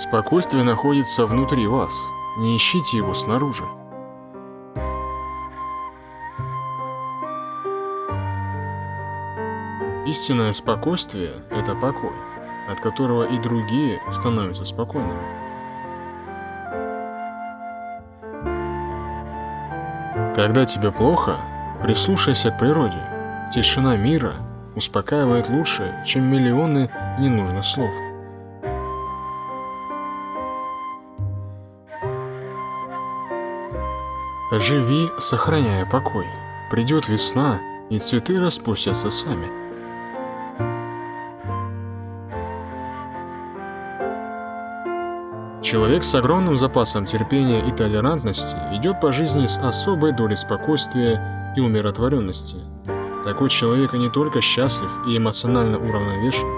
Спокойствие находится внутри вас. Не ищите его снаружи. Истинное спокойствие – это покой, от которого и другие становятся спокойными. Когда тебе плохо, прислушайся к природе. Тишина мира успокаивает лучше, чем миллионы ненужных слов. Живи, сохраняя покой. Придет весна, и цветы распустятся сами. Человек с огромным запасом терпения и толерантности идет по жизни с особой долей спокойствия и умиротворенности. Такой человек не только счастлив и эмоционально уравновешен,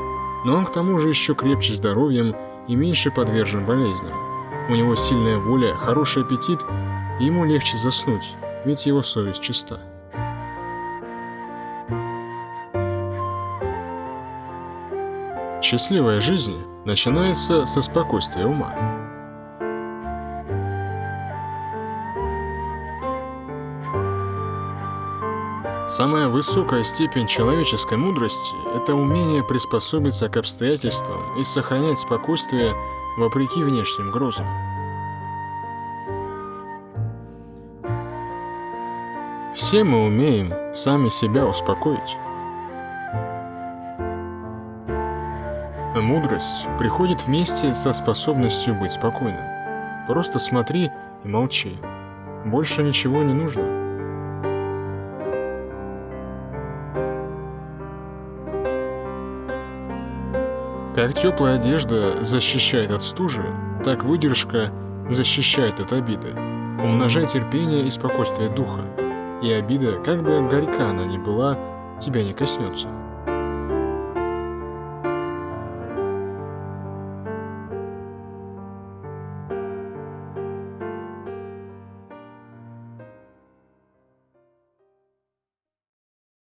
но он к тому же еще крепче здоровьем и меньше подвержен болезням. У него сильная воля, хороший аппетит, ему легче заснуть, ведь его совесть чиста. Счастливая жизнь начинается со спокойствия ума. Самая высокая степень человеческой мудрости – это умение приспособиться к обстоятельствам и сохранять спокойствие вопреки внешним грозам. Все мы умеем сами себя успокоить. Мудрость приходит вместе со способностью быть спокойным. Просто смотри и молчи. Больше ничего не нужно. Как теплая одежда защищает от стужи, так выдержка защищает от обиды. Умножай терпение и спокойствие духа, и обида, как бы горька она ни была, тебя не коснется.